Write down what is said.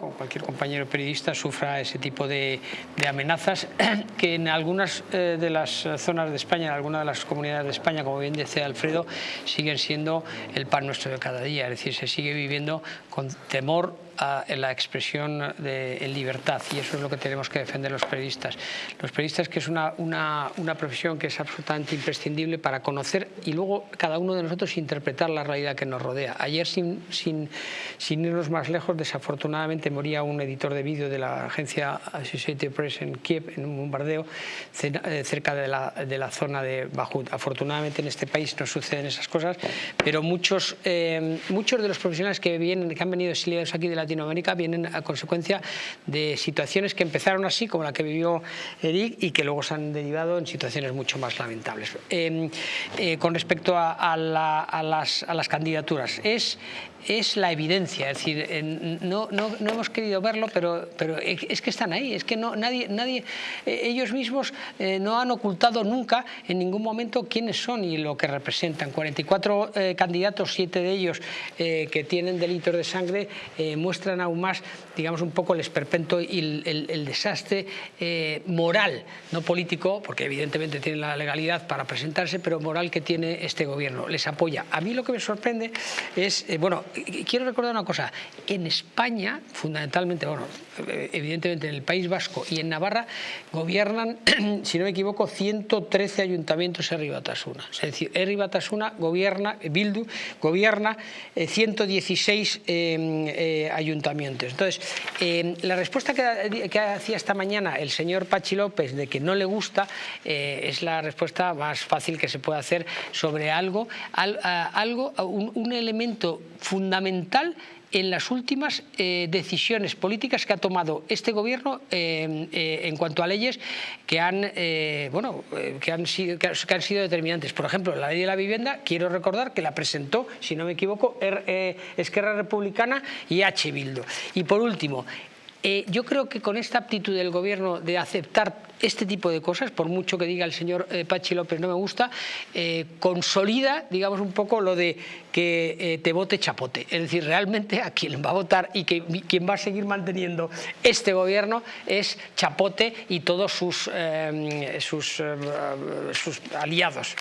como cualquier compañero periodista, sufra ese tipo de, amenazas que en algunas eh, de las zonas de España, en algunas de las comunidades de España, como bien decía Alfredo, siguen siendo el pan nuestro de cada día, es decir, se sigue viviendo con temor a la expresión de, libertad y eso es lo que tenemos que defender los periodistas. Los periodistas que es una, una, una, profesión que es absolutamente imprescindible para conocer y luego cada uno de nosotros interpretar la realidad que nos rodea. Ayer sin, sin, sin irnos más lejos, desafortunadamente moría un editor de vídeo de la agencia Associated Press en Kiev en un bombardeo eh, cerca de la, de la zona de Bajut. Afortunadamente en este país no suceden esas cosas, pero muchos, eh, muchos de los profesionales que, vienen, que han venido exiliados aquí de la Latinoamérica vienen a consecuencia de situaciones que empezaron así, como la que vivió Eric, y que luego se han derivado en situaciones mucho más lamentables. Eh, eh, con respecto a, a, la, a, las, candidaturas, es, es la evidencia, es decir, no, no, no, hemos querido verlo, pero, pero es que están ahí, es que no, nadie, nadie eh, ellos mismos eh, no han ocultado nunca en ningún momento quiénes son y lo que representan. 44 eh, candidatos, siete de ellos que tienen delitos de sangre, eh, muestran aún más, digamos, un poco el esperpento y el, desastre moral, no político, porque evidentemente tienen la legalidad para presentarse, pero moral que tiene este gobierno. Les apoya. A mí lo que me sorprende es, bueno, quiero recordar una cosa, en España, fundamentalmente, bueno, evidentemente en el País Vasco y en Navarra, gobiernan, si no me equivoco, 113 ayuntamientos Herri Batasuna. Es decir, Batasuna gobierna, Bildu, gobierna eh, 116 eh, eh, ayuntamientos. Entonces, eh, la respuesta que, hacía esta mañana el señor Pachi López de que no le gusta eh, es la respuesta más fácil que se puede hacer sobre algo, algo un elemento fundamental en las últimas eh, decisiones políticas que ha tomado este gobierno eh, eh, en cuanto a leyes que han, bueno, que, han sido, que, han sido determinantes. Por ejemplo, la ley de la vivienda, quiero recordar que la presentó, si no me equivoco, Esquerra Republicana y H. Bildo. Y por último, eh, yo creo que con esta aptitud del gobierno de aceptar este tipo de cosas, por mucho que diga el señor eh, Pachi López no me gusta, eh, consolida, digamos, un poco lo de que eh, te vote chapote. Es decir, realmente a quien va a votar y que, quien va a seguir manteniendo este gobierno es chapote y todos sus, aliados.